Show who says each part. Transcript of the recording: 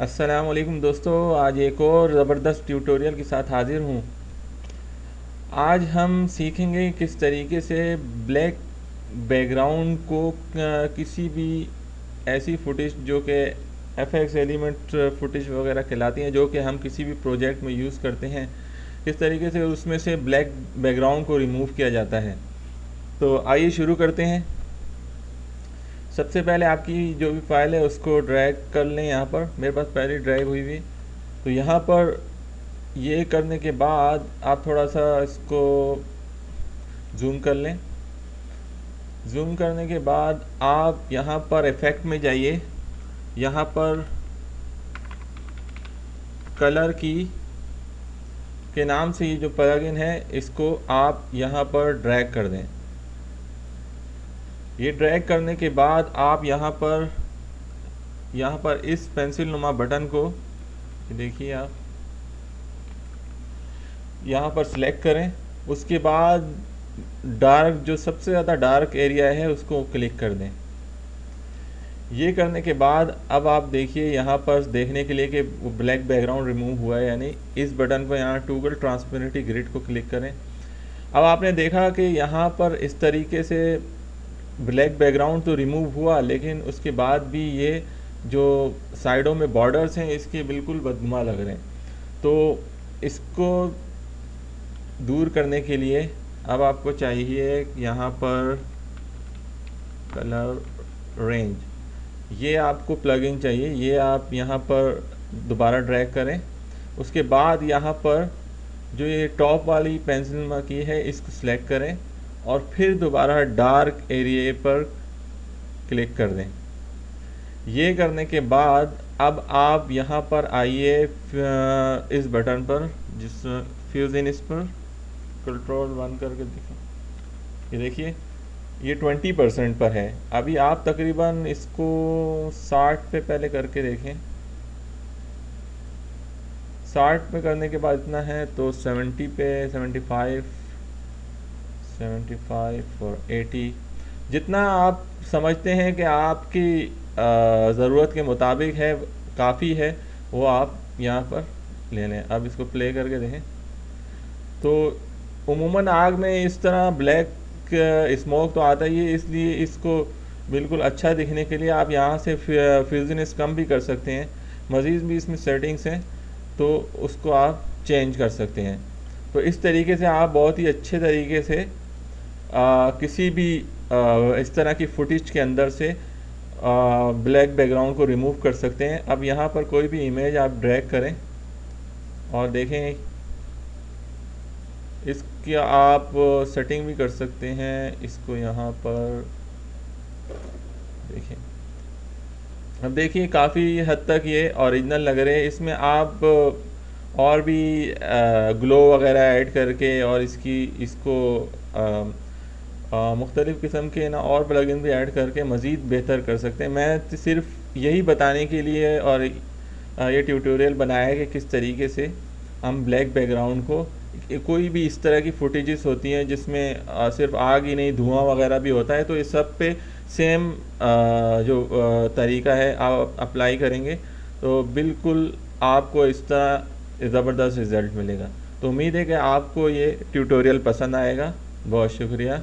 Speaker 1: असलकुम दोस्तों, आज एक और ज़बरदस्त ट्यूटोरियल के साथ हाज़िर हूँ। आज हम सीखेंगे किस तरीके से ब्लैक बैकग्राउंड को किसी भी ऐसी फुटेज जो कि एफ़ एक्स एलिमेंट फुटेज वगैरह कहलाती हैं, जो कि हम किसी भी प्रोजेक्ट में यूज़ करते हैं किस तरीके से उसमें से ब्लैक बैकग्राउंड को रिमूव किया जाता है। तो आइए शुरू करते हैं। सबसे पहले आपकी जो भी फ़ाइल है, उसको ड्रैग कर लें यहाँ पर। मेरे पास पहले ड्रैग हुई हुई तो यहाँ पर ये करने के बाद आप थोड़ा सा इसको जूम कर लें। जूम करने के बाद आप यहाँ पर इफ़ेक्ट में जाइए। यहाँ पर कलर की के नाम से ये जो प्लगइन है, इसको आप यहाँ पर ड्रैग कर दें। ये ड्रैग करने के बाद आप यहाँ पर यहाँ पर इस पेंसिल नुमा बटन को देखिए आप, यहाँ पर सिलेक्ट करें। उसके बाद डार्क जो सबसे ज़्यादा डार्क एरिया है, उसको क्लिक कर दें। ये करने के बाद अब आप देखिए यहाँ पर देखने के लिए कि वो ब्लैक बैकग्राउंड रिमूव हुआ है यानी इस बटन को यहाँ टूगल ट्रांसपेरेंटी ग्रिड को क्लिक करें। अब आपने देखा कि यहाँ पर इस तरीके से ब्लैक बैकग्राउंड तो रिमूव हुआ, लेकिन उसके बाद भी ये जो साइडों में बॉर्डर्स हैं, इसके बिल्कुल बदमा लग रहे हैं। तो इसको दूर करने के लिए अब आपको चाहिए यहाँ पर कलर रेंज ये आपको प्लगइन चाहिए, ये आप यहाँ पर दोबारा ड्रैग करें। उसके बाद यहाँ पर जो ये टॉप वाली पेंसिल की है, इसको सिलेक्ट करें। और फिर दोबारा डार्क एरिए पर क्लिक कर दें। ये करने के बाद अब आप यहाँ पर आइए इस बटन पर, जिस फ्यूजिन इस पर कंट्रोल वन करके देखें ये देखिए, ये ट्वेंटी परसेंट पर है। अभी आप तकरीबन इसको साठ पे पहले करके देखें। साठ पे करने के बाद इतना है तो सेवेंटी पे सेवेंटी फाइव सेवेंटी फाइव और एटी जितना आप समझते हैं कि आपकी ज़रूरत के मुताबिक है, काफ़ी है, वो आप यहाँ पर ले लें। अब इसको प्ले करके देखें। तो उमूमन आग में इस तरह ब्लैक स्मोक तो आता ही है, इसलिए इसको बिल्कुल अच्छा दिखने के लिए आप यहाँ से फ्यूजनेस कम भी कर सकते हैं। मज़ीद भी इसमें सेटिंग्स हैं तो उसको आप चेंज कर सकते हैं। तो इस तरीके से आप बहुत ही अच्छे तरीके से आ, किसी भी आ, इस तरह की फुटेज के अंदर से ब्लैक बैकग्राउंड को रिमूव कर सकते हैं। अब यहाँ पर कोई भी इमेज आप ड्रैग करें और देखें इसकी आप सेटिंग भी कर सकते हैं। इसको यहाँ पर देखें। अब देखिए काफ़ी हद तक ये ओरिजिनल लग रहे हैं। इसमें आप और भी ग्लो वगैरह ऐड करके और इसकी इसको आ, मुख्तलिफ़ किस्म के ना और प्लगइन भी ऐड करके मज़ीद बेहतर कर सकते हैं। मैं सिर्फ़ यही बताने के लिए और ये ट्यूटोरियल बनाया कि किस तरीके से हम ब्लैक बैकग्राउंड को कोई भी इस तरह की फुटेजेस होती हैं जिसमें सिर्फ़ आग ही नहीं, धुआँ वगैरह भी होता है तो इस सब पे सेम जो तरीका है, आप अप्लाई करेंगे तो बिल्कुल आपको इस तरह ज़बरदस्त रिज़ल्ट मिलेगा। तो उम्मीद है कि आपको ये ट्यूटोरियल पसंद आएगा। बहुत शुक्रिया।